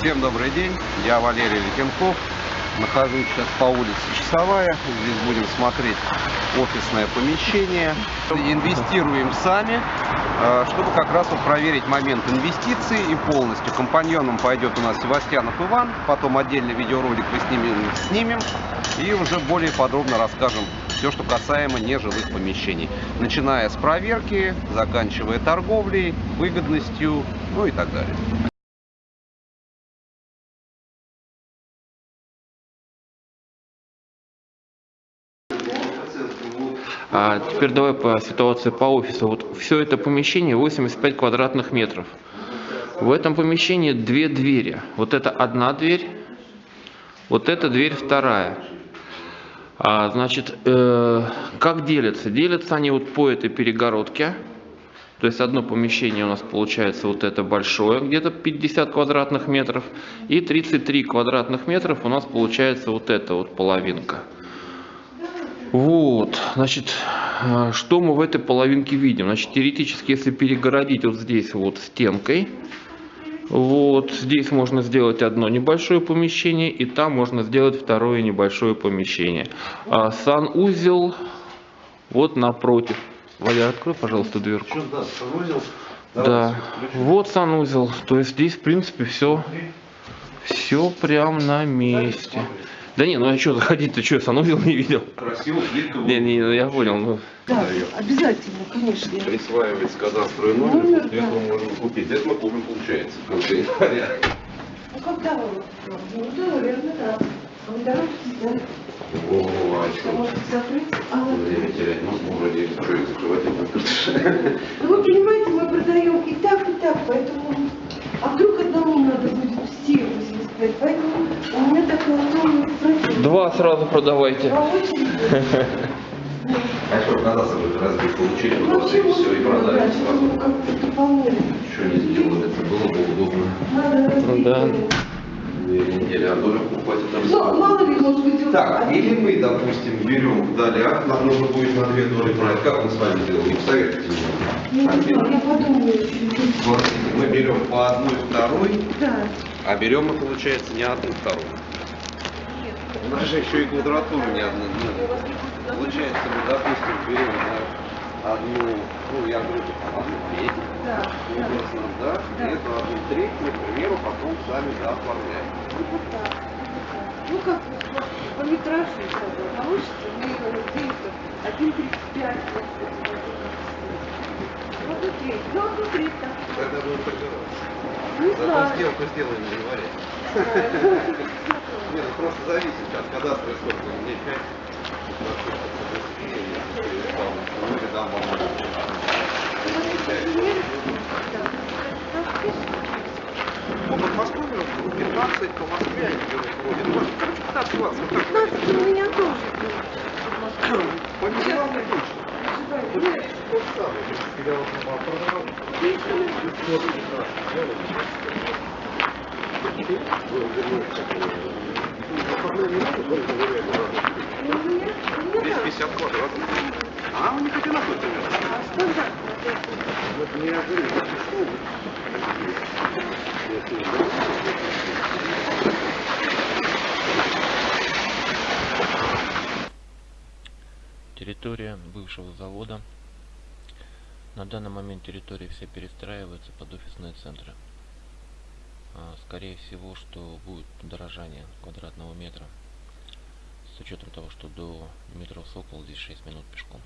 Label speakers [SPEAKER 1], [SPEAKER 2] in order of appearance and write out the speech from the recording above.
[SPEAKER 1] Всем добрый день, я Валерий Летенков. Нахожусь сейчас по улице Часовая. Здесь будем смотреть офисное помещение. Инвестируем сами, э, чтобы как раз вот проверить момент инвестиций и полностью. Компаньоном пойдет у нас Севастьянов Иван, потом отдельный видеоролик мы снимем, снимем и уже более подробно расскажем все, что касаемо нежилых помещений. Начиная с проверки, заканчивая торговлей, выгодностью, ну и так далее.
[SPEAKER 2] А теперь давай по ситуации по офису. Вот все это помещение 85 квадратных метров. В этом помещении две двери. Вот это одна дверь, вот эта дверь вторая. А, значит, э, как делятся? Делятся они вот по этой перегородке. То есть одно помещение у нас получается вот это большое, где-то 50 квадратных метров. И 33 квадратных метров у нас получается вот эта вот половинка. Вот, значит, э, что мы в этой половинке видим? Значит, теоретически, если перегородить вот здесь вот стенкой, вот здесь можно сделать одно небольшое помещение, и там можно сделать второе небольшое помещение. А санузел вот напротив. Валя, открой, пожалуйста, дверку.
[SPEAKER 1] да, санузел.
[SPEAKER 2] Да, вот санузел. То есть здесь, в принципе, все, все прям на месте. Да не, ну а что заходить, ты что, санузел не видел?
[SPEAKER 1] Красиво, плитка.
[SPEAKER 2] Не, не, ну я понял. Ну.
[SPEAKER 3] Да, обязательно, конечно.
[SPEAKER 1] Присваивается кадастровый
[SPEAKER 3] Номер,
[SPEAKER 1] номер,
[SPEAKER 3] да.
[SPEAKER 1] мы можем купить. Это мы купим, получается, в конце января.
[SPEAKER 3] Ну когда вы? Ну да, наверное, да. А вы дороги сняли?
[SPEAKER 1] О, а
[SPEAKER 3] Что, может закрыть? А,
[SPEAKER 1] Время терять, ну, вроде, что их закрывать это
[SPEAKER 3] ну вы понимаете, мы продаем и так, и так, поэтому... А вдруг одному надо будет все 85, поэтому у меня такой огромный
[SPEAKER 2] сразу продавайте.
[SPEAKER 3] Очереди.
[SPEAKER 1] А что, кадастр будет разбить, получили,
[SPEAKER 3] Ну,
[SPEAKER 1] вот и все, и продали сразу.
[SPEAKER 3] ну.
[SPEAKER 1] Еще не сделали, это было бы удобно.
[SPEAKER 3] Разбить.
[SPEAKER 2] да.
[SPEAKER 1] Две недели, а долю покупать там.
[SPEAKER 3] Ну, мало ли, может быть, он-
[SPEAKER 1] Так, или мы, допустим, берем далее акт, нам нужно будет на две доли брать. Как мы с вами делаем? Посоветуйте мне.
[SPEAKER 3] Ну, еще.
[SPEAKER 1] Смотрите, мы берем по одной второй,
[SPEAKER 3] Да.
[SPEAKER 1] а берем мы, получается, не одну вторую. У нас же еще и квадратура не одна. Получается, мы, допустим, берем на одну, ну, я говорю, одну треть,
[SPEAKER 3] Да, да.
[SPEAKER 1] образно, да,
[SPEAKER 3] Да.
[SPEAKER 1] и эту одну треть, мы, к примеру, потом сами дооформляем.
[SPEAKER 3] Ну, вот так. Ну, как по метражу получится, мы его где-то 1,35. Ну, одну треть так.
[SPEAKER 1] Тогда будем торговаться.
[SPEAKER 3] Не
[SPEAKER 1] Зато
[SPEAKER 3] знаю.
[SPEAKER 1] сделку сделаем не варить. Нет, ну просто зависит от кадастра сколько. Мне 5 дам вам Ну, под Москвой 15, по Москве они делают вроде. Ну, короче, 15 20 вот так.
[SPEAKER 3] 15 у меня тоже.
[SPEAKER 1] По делам не точно.
[SPEAKER 3] Нет.
[SPEAKER 1] Тот самый. Я вот продавал.
[SPEAKER 3] Ну, у меня, у меня да.
[SPEAKER 1] 250 квадратов. А, у них одинаковый примерно.
[SPEAKER 3] А стандарт.
[SPEAKER 1] Вот не
[SPEAKER 2] Территория бывшего завода. На данный момент территория вся перестраивается под офисные центры. А, Скорее всего, что будет дорожание квадратного метра. С учетом того, что до метро Сокол здесь 6 минут пешком.